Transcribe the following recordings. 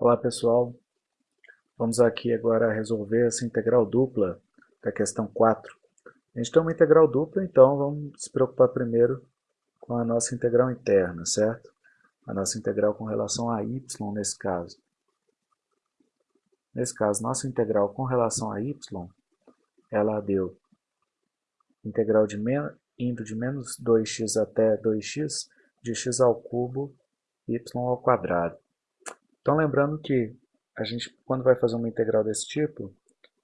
Olá pessoal, vamos aqui agora resolver essa integral dupla da questão 4. A gente tem uma integral dupla, então vamos se preocupar primeiro com a nossa integral interna, certo? A nossa integral com relação a y nesse caso. Nesse caso, nossa integral com relação a y, ela deu integral de indo de menos 2x até 2x, de x ao cubo, y ao quadrado. Então lembrando que a gente, quando vai fazer uma integral desse tipo,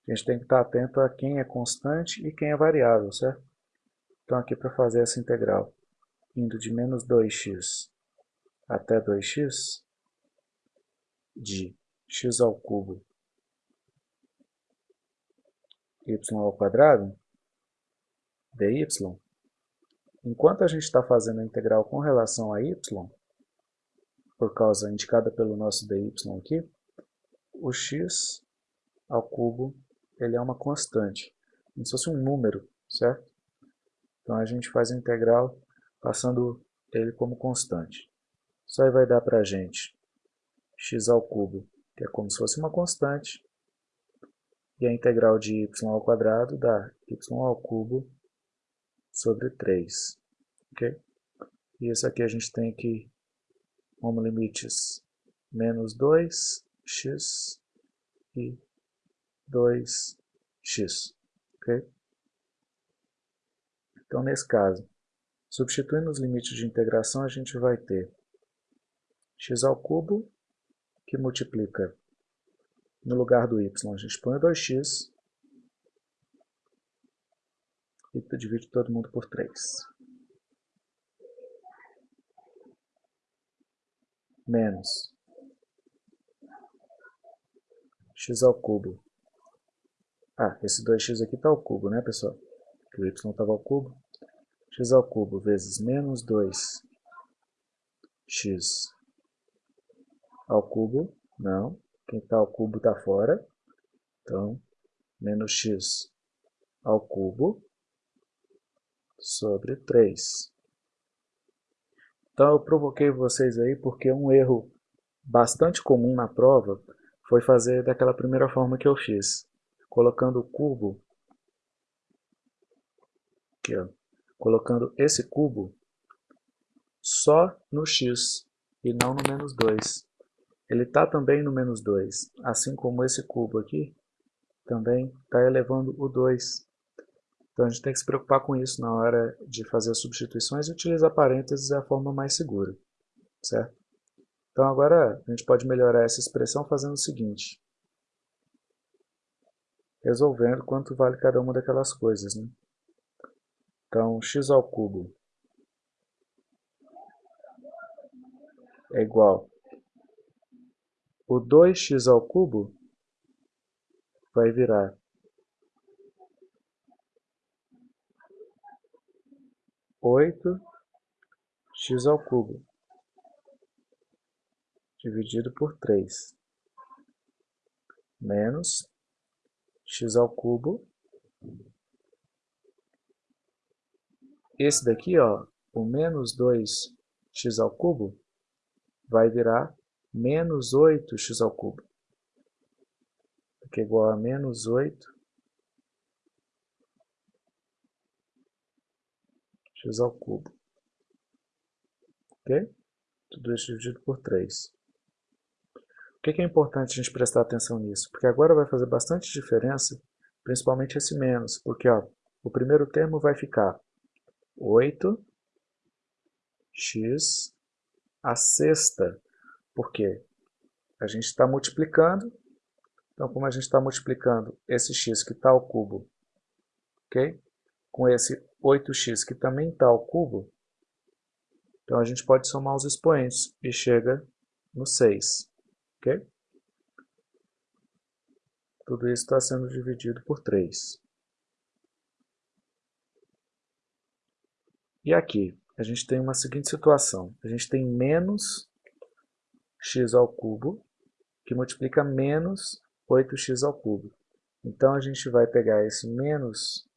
a gente tem que estar atento a quem é constante e quem é variável, certo? Então aqui para fazer essa integral, indo de menos 2x até 2x, de x ao cubo y ao quadrado, dy, enquanto a gente está fazendo a integral com relação a y, por causa indicada pelo nosso dy aqui, o x ao cubo ele é uma constante, como se fosse um número, certo? Então a gente faz a integral passando ele como constante. Isso aí vai dar para a gente x ao cubo, que é como se fosse uma constante, e a integral de y ao quadrado dá y ao cubo sobre 3. ok? E isso aqui a gente tem que como limites menos 2x e 2x. ok? Então, nesse caso, substituindo os limites de integração, a gente vai ter x ao cubo, que multiplica, no lugar do y, a gente põe 2x, e divide todo mundo por 3. Menos x ao cubo. Ah, esse 2x aqui está ao cubo, né, pessoal? Que o y estava ao cubo. x ao cubo vezes menos 2x ao cubo. Não, quem está ao cubo está fora. Então, menos x ao cubo sobre 3. Então eu provoquei vocês aí porque um erro bastante comum na prova foi fazer daquela primeira forma que eu fiz, colocando o cubo, aqui, ó, colocando esse cubo só no x e não no menos 2. Ele está também no menos 2, assim como esse cubo aqui também está elevando o 2. Então a gente tem que se preocupar com isso na hora de fazer as substituições e utilizar parênteses é a forma mais segura, certo? Então agora a gente pode melhorar essa expressão fazendo o seguinte, resolvendo quanto vale cada uma daquelas coisas. Né? Então x ao cubo é igual o 2x ao cubo vai virar 8 x ao cubo dividido por 3 menos x ao cubo. Esse daqui ó o menos 2x ao cubo vai virar menos 8x ao cubo que é igual a menos 8 x ao cubo. Ok? Tudo isso dividido por 3. O que é importante a gente prestar atenção nisso? Porque agora vai fazer bastante diferença, principalmente esse menos, porque ó, o primeiro termo vai ficar 8x a sexta, porque a gente está multiplicando, então como a gente está multiplicando esse x que está ao cubo, ok? com esse 8x que também está ao cubo, então a gente pode somar os expoentes e chega no 6. ok? Tudo isso está sendo dividido por 3. E aqui, a gente tem uma seguinte situação. A gente tem menos x ao cubo, que multiplica menos 8x ao cubo. Então, a gente vai pegar esse menos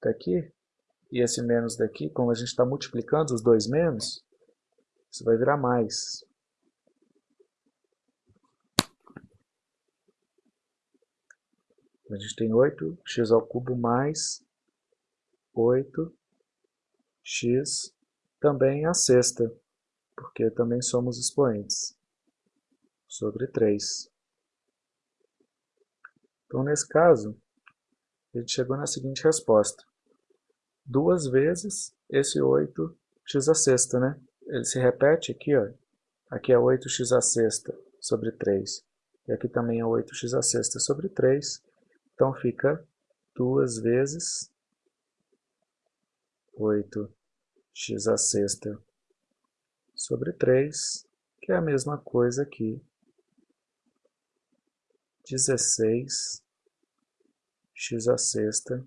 daqui e esse menos daqui, como a gente está multiplicando os dois menos, isso vai virar mais. A gente tem 8x ao cubo mais 8x também a sexta, porque também somos expoentes, sobre 3. Então, nesse caso, a gente chegou na seguinte resposta. Duas vezes esse 8x a sexta, né? Ele se repete aqui, ó. Aqui é 8x a sexta sobre 3. E aqui também é 8x a sexta sobre 3. Então fica duas vezes 8x a sexta sobre 3, que é a mesma coisa aqui 16 x a sexta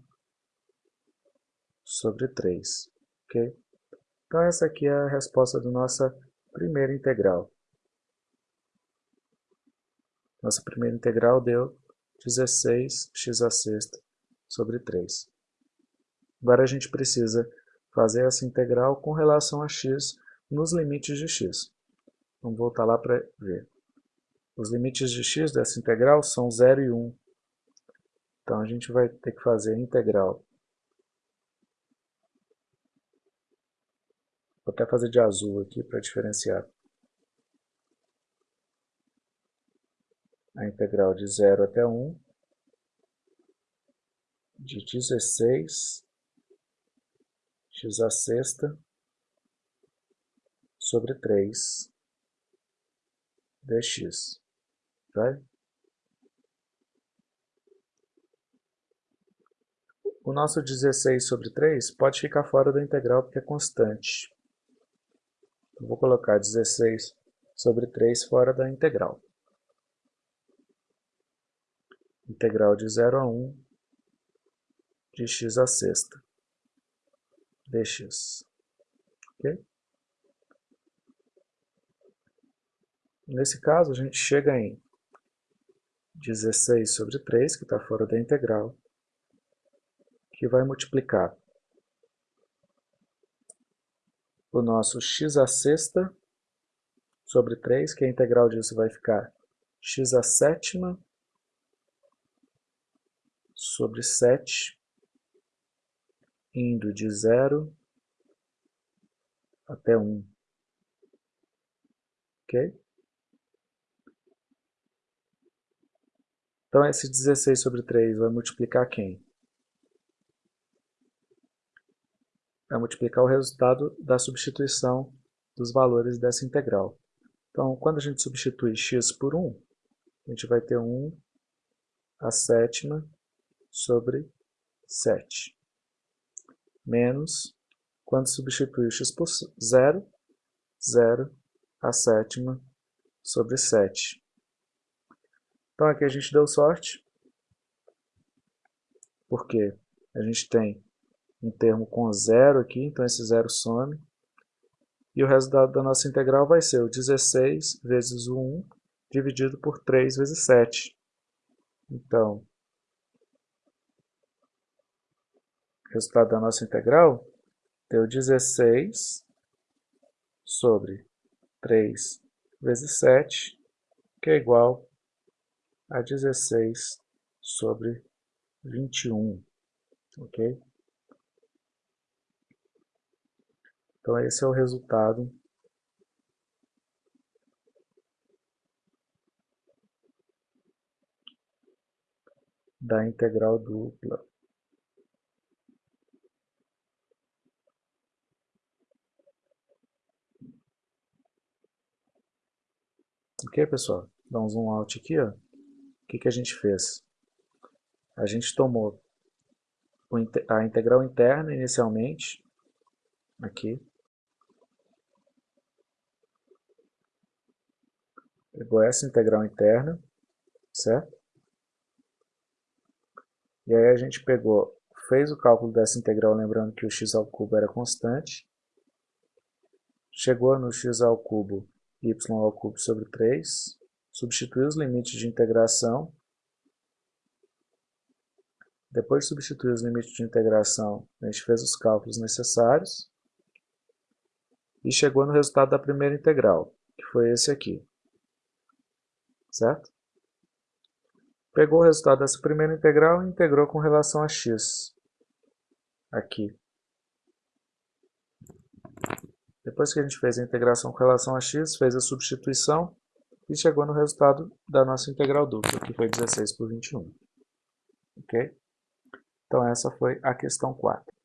sobre 3. Ok? Então essa aqui é a resposta da nossa primeira integral. Nossa primeira integral deu 16x a sexta sobre 3. Agora a gente precisa fazer essa integral com relação a x nos limites de x. Vamos voltar lá para ver. Os limites de x dessa integral são 0 e 1. Então a gente vai ter que fazer a integral. Vou até fazer de azul aqui para diferenciar. A integral de 0 até 1 de 16 x a sexta sobre 3 dx. Vai? O nosso 16 sobre 3 pode ficar fora da integral porque é constante. Eu vou colocar 16 sobre 3 fora da integral. Integral de 0 a 1 de x a sexta dx. Ok? Nesse caso, a gente chega em 16 sobre 3, que está fora da integral, que vai multiplicar o nosso x a sexta sobre 3, que a integral disso vai ficar x a sétima sobre 7, indo de 0 até 1. Ok? Então, esse 16 sobre 3 vai multiplicar quem? Vai multiplicar o resultado da substituição dos valores dessa integral. Então, quando a gente substitui x por 1, a gente vai ter 1 a sétima sobre 7. Menos, quando substitui x por 0, 0 a sétima sobre 7. Então aqui a gente deu sorte, porque a gente tem um termo com zero aqui, então esse zero some. E o resultado da nossa integral vai ser o 16 vezes o 1 dividido por 3 vezes 7. Então, o resultado da nossa integral deu 16 sobre 3 vezes 7, que é igual a 16 sobre 21, ok? Então esse é o resultado da integral dupla. Ok, pessoal? Dá um zoom out aqui, ó que, que a gente fez? A gente tomou a integral interna inicialmente, aqui. Pegou essa integral interna, certo? E aí a gente pegou, fez o cálculo dessa integral, lembrando que o x ao cubo era constante. Chegou no x ao cubo, y ao cubo sobre 3 substituir os limites de integração. Depois de substituir os limites de integração, a gente fez os cálculos necessários e chegou no resultado da primeira integral, que foi esse aqui. Certo? Pegou o resultado dessa primeira integral e integrou com relação a x. Aqui. Depois que a gente fez a integração com relação a x, fez a substituição e chegou no resultado da nossa integral dupla, que foi 16 por 21. Ok? Então essa foi a questão 4.